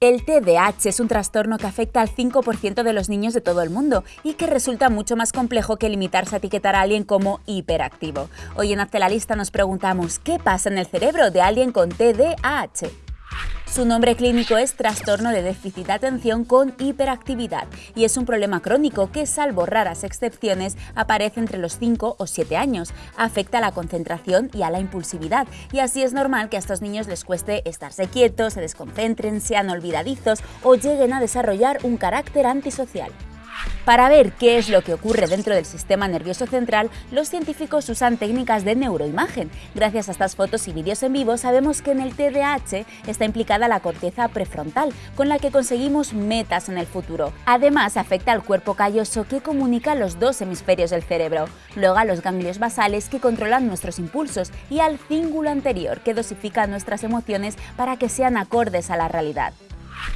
El TDAH es un trastorno que afecta al 5% de los niños de todo el mundo y que resulta mucho más complejo que limitarse a etiquetar a alguien como hiperactivo. Hoy en Hazte la Lista nos preguntamos ¿qué pasa en el cerebro de alguien con TDAH? Su nombre clínico es trastorno de déficit de atención con hiperactividad y es un problema crónico que, salvo raras excepciones, aparece entre los 5 o 7 años. Afecta a la concentración y a la impulsividad y así es normal que a estos niños les cueste estarse quietos, se desconcentren, sean olvidadizos o lleguen a desarrollar un carácter antisocial. Para ver qué es lo que ocurre dentro del sistema nervioso central, los científicos usan técnicas de neuroimagen. Gracias a estas fotos y vídeos en vivo sabemos que en el TDAH está implicada la corteza prefrontal, con la que conseguimos metas en el futuro. Además, afecta al cuerpo calloso que comunica los dos hemisferios del cerebro, luego a los ganglios basales que controlan nuestros impulsos y al cíngulo anterior que dosifica nuestras emociones para que sean acordes a la realidad.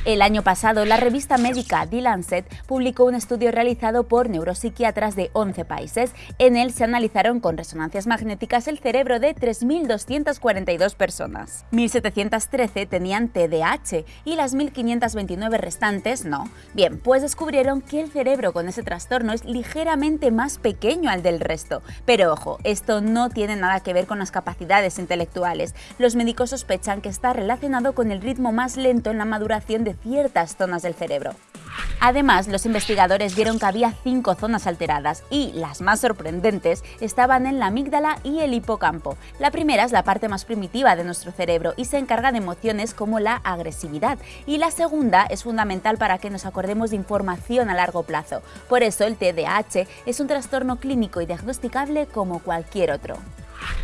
El año pasado, la revista médica The Lancet publicó un estudio realizado por neuropsiquiatras de 11 países. En él se analizaron con resonancias magnéticas el cerebro de 3.242 personas. 1.713 tenían TDAH y las 1.529 restantes no. Bien, pues descubrieron que el cerebro con ese trastorno es ligeramente más pequeño al del resto. Pero ojo, esto no tiene nada que ver con las capacidades intelectuales. Los médicos sospechan que está relacionado con el ritmo más lento en la maduración de ciertas zonas del cerebro. Además, los investigadores vieron que había cinco zonas alteradas y, las más sorprendentes, estaban en la amígdala y el hipocampo. La primera es la parte más primitiva de nuestro cerebro y se encarga de emociones como la agresividad, y la segunda es fundamental para que nos acordemos de información a largo plazo. Por eso el TDAH es un trastorno clínico y diagnosticable como cualquier otro.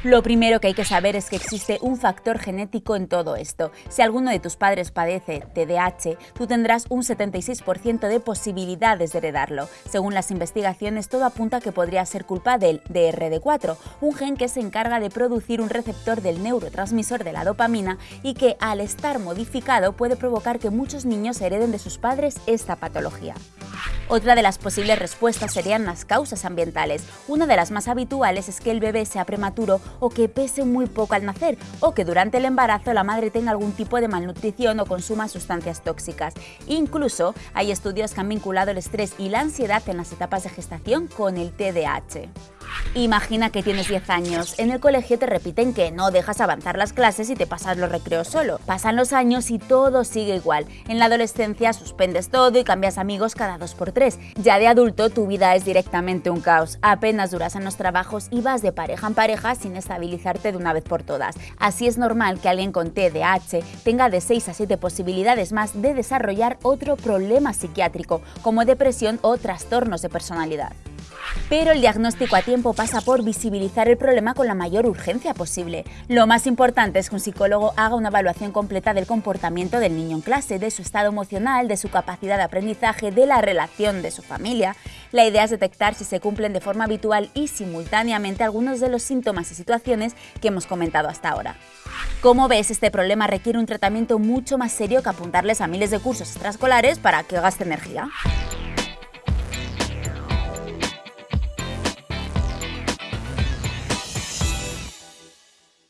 Lo primero que hay que saber es que existe un factor genético en todo esto. Si alguno de tus padres padece TDAH, tú tendrás un 76% de posibilidades de heredarlo. Según las investigaciones, todo apunta a que podría ser culpa del DRD4, un gen que se encarga de producir un receptor del neurotransmisor de la dopamina y que, al estar modificado, puede provocar que muchos niños hereden de sus padres esta patología. Otra de las posibles respuestas serían las causas ambientales. Una de las más habituales es que el bebé sea prematuro o que pese muy poco al nacer, o que durante el embarazo la madre tenga algún tipo de malnutrición o consuma sustancias tóxicas. Incluso hay estudios que han vinculado el estrés y la ansiedad en las etapas de gestación con el TDAH. Imagina que tienes 10 años, en el colegio te repiten que no dejas avanzar las clases y te pasas los recreos solo. Pasan los años y todo sigue igual. En la adolescencia suspendes todo y cambias amigos cada 2 por 3 Ya de adulto tu vida es directamente un caos. Apenas duras en los trabajos y vas de pareja en pareja sin estabilizarte de una vez por todas. Así es normal que alguien con TDAH tenga de 6 a 7 posibilidades más de desarrollar otro problema psiquiátrico, como depresión o trastornos de personalidad. Pero el diagnóstico a tiempo pasa por visibilizar el problema con la mayor urgencia posible. Lo más importante es que un psicólogo haga una evaluación completa del comportamiento del niño en clase, de su estado emocional, de su capacidad de aprendizaje, de la relación de su familia. La idea es detectar si se cumplen de forma habitual y simultáneamente algunos de los síntomas y situaciones que hemos comentado hasta ahora. Como ves, este problema requiere un tratamiento mucho más serio que apuntarles a miles de cursos extraescolares para que gaste energía.